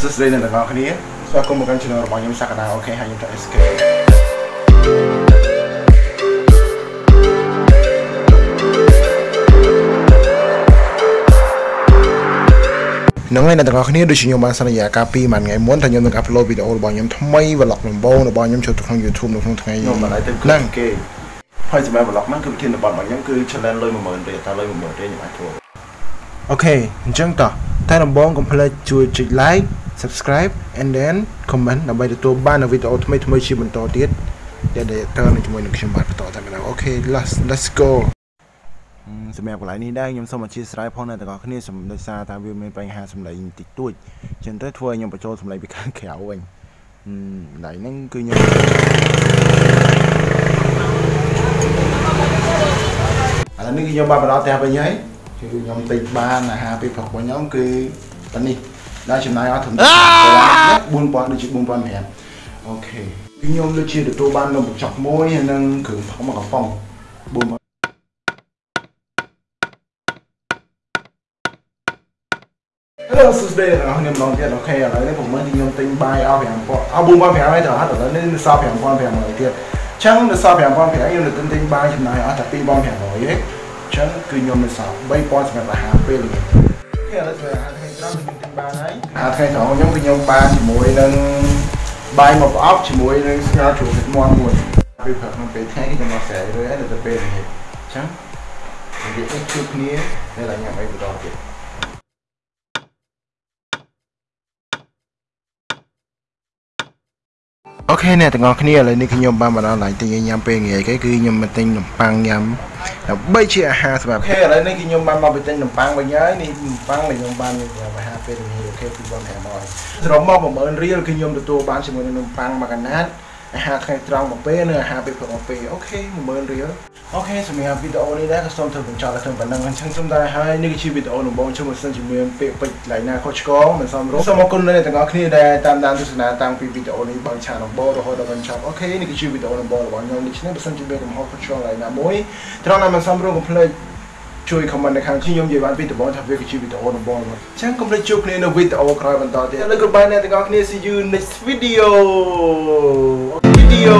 សួស្តីអ្នកទាំងអស់គ្នាស្វាគមន៍មកកាន់ channel របស់ខ្ញុំសក្តាអូខេហើយខ្ញុំទៅ SK នឹងហើយអ្នកទាំងអស់គ្នាដូចជាខ្ញុំបានសន្យាកាលពីមួយថ្ងៃមុនថាខ្ញុំនឹងអាប់ឡូតវីដេអូរបស់ខ្ញុំថ្មី vlog ដំបូងរបស់ខ្ញុំចូលទៅក្នុង YouTube នៅក្នុងថ្ងៃខ្ញុំមិនអាចទៅហ្នឹងគេហើយសម្រាប់ vlog ហ្នឹងគឺវិធានបទរបស់ខ្ញុំគឺ challenge លុយ10000រៀលតើលុយ10000រៀលខ្ញុំអាចធ្វើOkay អញ្ចឹងតោះតែដំបូងកុំភ្លេចជួយចុច like subscribe and then comment ដើម្បីទទួលបាននូវវីដេអូថ្មីថ្មីជាបន្តទៀតដែលតើនឹងជាមួយនឹងខ្ញុំបាទបន្តតែម្ដងអូខេ let's let's go សម្រាប់កន្លែងនេះដែរខ្ញុំសូមអធ្យាស្រ័យផងអ្នកទាំងអស់គ្នាសម្ដោយសារថាវាមានបញ្ហាសម្លេងតិចតួចអញ្ចឹងទៅធ្វើឲ្យខ្ញុំបញ្ចូលសម្លេងពីខាងក្រៅវិញកន្លែងហ្នឹងគឺខ្ញុំឥឡូវនេះគឺខ្ញុំបានមកដល់ផ្ទះវិញហើយគឺខ្ញុំទិញបានអាហារពីព្រឹករបស់ខ្ញុំគឺប៉ុណ្នេះ ដែលចំណាយអស់ត្រឹម4000ដូចជា4500 okay គឺខ្ញុំដូចជាទទួលបាននំបញ្ចុកមួយហើយនិងគ្រឿងផឹកមួយកំប៉ុង4000 Hello សួស្តីអ្នកនរខ្ញុំម្ដងទៀត okay ឥឡូវនេះผมមើលទីខ្ញុំទិញបាយអស់5000អស់4500ហើយទៅអត់ឥឡូវនេះសល់5500ទៀតអញ្ចឹងនៅសល់5500ខ្ញុំនឹងទិញទិញបាយចំណាយអស់តែ2500ទេអញ្ចឹងគឺខ្ញុំនៅសល់3000សម្រាប់អាហារពេលល្ងាចអូខេ ឥឡូវធ្វើអាហារថ្ងៃត្រង់ខ្ញុំទិញបានហើយអាហារថ្ងៃត្រង់ខ្ញុំគឺខ្ញុំបានជាមួយនឹងបាយមកប្រអប់ជាមួយនឹងស្ងោរជ្រូកទឹកមាន់មួយពេលព្រឹកក្នុងពេលថ្ងៃខ្ញុំមកស្រែរើហើយនៅទៅពេលល្ងាចអញ្ចឹងនិយាយជួបគ្នានៅតែញ៉ាំអីបន្តទៀត អូខេអ្នកទាំងអស់គ្នាឥឡូវនេះខ្ញុំបានមកដល់កន្លែងទិញញ៉ាំពេលងាយគេគឺខ្ញុំមកទិញនំប៉័ងញ៉ាំដើម្បីជាអាហារសម្រាប់ okay ឥឡូវនេះគឺខ្ញុំបានមកពីទិញនំប៉័ងវិញហើយនេះនំប៉័ងដែលខ្ញុំបានញ៉ាំអាហារពេលងាយ okay 2500សរុបមក10000រៀលគឺខ្ញុំទទួលបានជាមួយនឹងនំប៉័ងមួយកណាត់អាហារថ្ងៃត្រង់មួយពេលនិងអាហារពេលព្រឹកមួយពេល okay 10000រៀល okay សម្រាប់វីដេអូនេះដែរក៏សូមធ្វើបញ្ចប់ដល់ត្រឹមប៉ុណ្្នឹងអញ្ចឹងសូមតែហើយនេះគឺជាវីដេអូដំបូងជួយមកសិនជាមានពាក្យពេចន៍កន្លែងណាខុសឆ្គងមិនសមរម្យសូមអរគុណដល់អ្នកទាំងអស់គ្នាដែលតាមដានទស្សនាតាំងពីវីដេអូនេះបើឆានដំបូងរហូតដល់បញ្ចប់ okay នេះគឺជាវីដេអូដំបូងរបស់ខ្ញុំដូច្នេះបើសិនជាមានកំហុសខុសឆ្គងកន្លែងណាមួយត្រង់ណាមិនសមរម្យកុំភ្លេចជួយ comment នៅខាងខ្ញុំនិយាយបានពីដំបូងថាវាគឺជាវីដេអូដំបូងមកអញ្ចឹងកុំភ្លេចជួបគ្នានៅវីដេអូក្រោយបន្តទៀតឥឡូវ goodbye អ្នកទាំងអស់គ្នា see you next video video